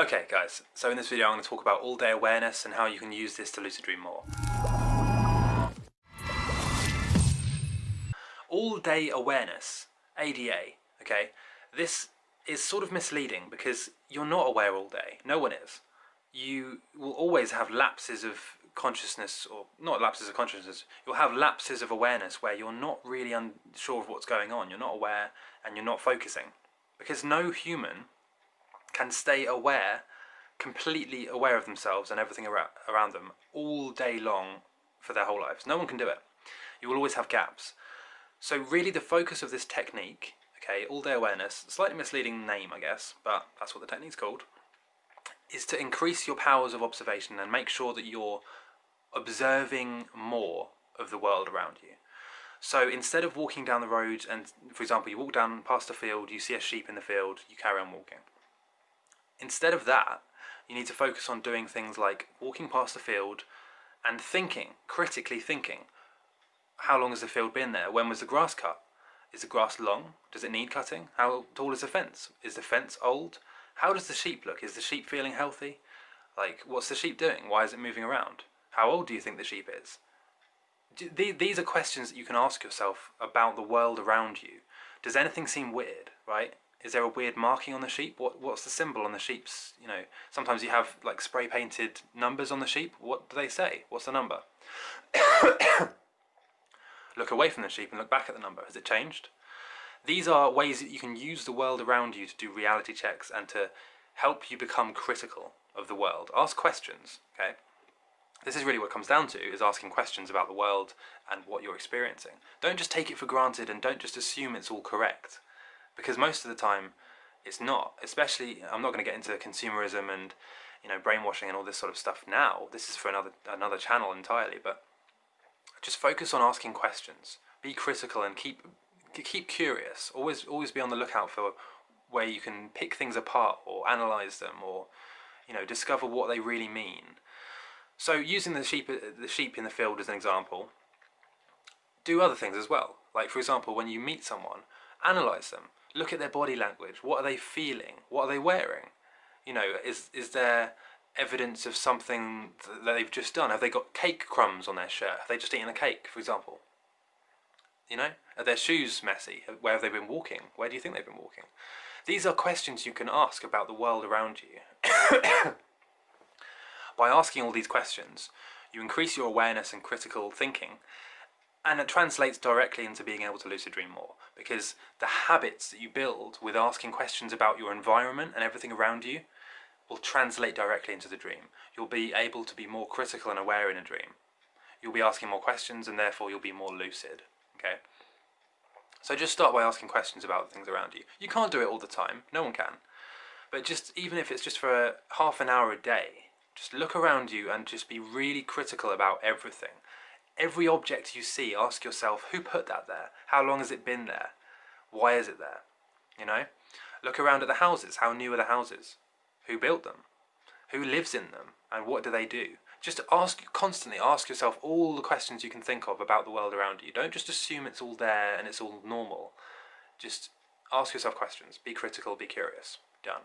Okay guys, so in this video I'm going to talk about all-day awareness and how you can use this to lucid dream more. All-day awareness, ADA, okay, this is sort of misleading because you're not aware all day, no one is. You will always have lapses of consciousness, or not lapses of consciousness, you'll have lapses of awareness where you're not really unsure of what's going on, you're not aware and you're not focusing. Because no human can stay aware, completely aware of themselves and everything around them all day long for their whole lives. No one can do it. You will always have gaps. So really the focus of this technique, okay, all-day awareness, slightly misleading name I guess, but that's what the technique's called, is to increase your powers of observation and make sure that you're observing more of the world around you. So instead of walking down the road and, for example, you walk down past a field, you see a sheep in the field, you carry on walking. Instead of that, you need to focus on doing things like walking past the field and thinking, critically thinking. How long has the field been there? When was the grass cut? Is the grass long? Does it need cutting? How tall is the fence? Is the fence old? How does the sheep look? Is the sheep feeling healthy? Like, what's the sheep doing? Why is it moving around? How old do you think the sheep is? These are questions that you can ask yourself about the world around you. Does anything seem weird, right? Is there a weird marking on the sheep? What What's the symbol on the sheep's, you know, sometimes you have like spray painted numbers on the sheep. What do they say? What's the number? look away from the sheep and look back at the number. Has it changed? These are ways that you can use the world around you to do reality checks and to help you become critical of the world. Ask questions, okay? This is really what comes down to, is asking questions about the world and what you're experiencing. Don't just take it for granted and don't just assume it's all correct because most of the time it's not. Especially, I'm not going to get into consumerism and you know brainwashing and all this sort of stuff now. This is for another another channel entirely. But just focus on asking questions. Be critical and keep keep curious. Always always be on the lookout for where you can pick things apart or analyze them or you know discover what they really mean. So using the sheep the sheep in the field as an example, do other things as well. Like for example, when you meet someone, analyze them. Look at their body language. What are they feeling? What are they wearing? You know, is is there evidence of something that they've just done? Have they got cake crumbs on their shirt? Have they just eaten a cake, for example? You know, are their shoes messy? Where have they been walking? Where do you think they've been walking? These are questions you can ask about the world around you. By asking all these questions, you increase your awareness and critical thinking and it translates directly into being able to lucid dream more because the habits that you build with asking questions about your environment and everything around you will translate directly into the dream. You'll be able to be more critical and aware in a dream. You'll be asking more questions and therefore you'll be more lucid. Okay? So just start by asking questions about the things around you. You can't do it all the time, no one can. But just even if it's just for a, half an hour a day, just look around you and just be really critical about everything. Every object you see, ask yourself, who put that there? How long has it been there? Why is it there? You know? Look around at the houses. How new are the houses? Who built them? Who lives in them? And what do they do? Just ask, constantly ask yourself all the questions you can think of about the world around you. Don't just assume it's all there and it's all normal. Just ask yourself questions. Be critical, be curious. Done.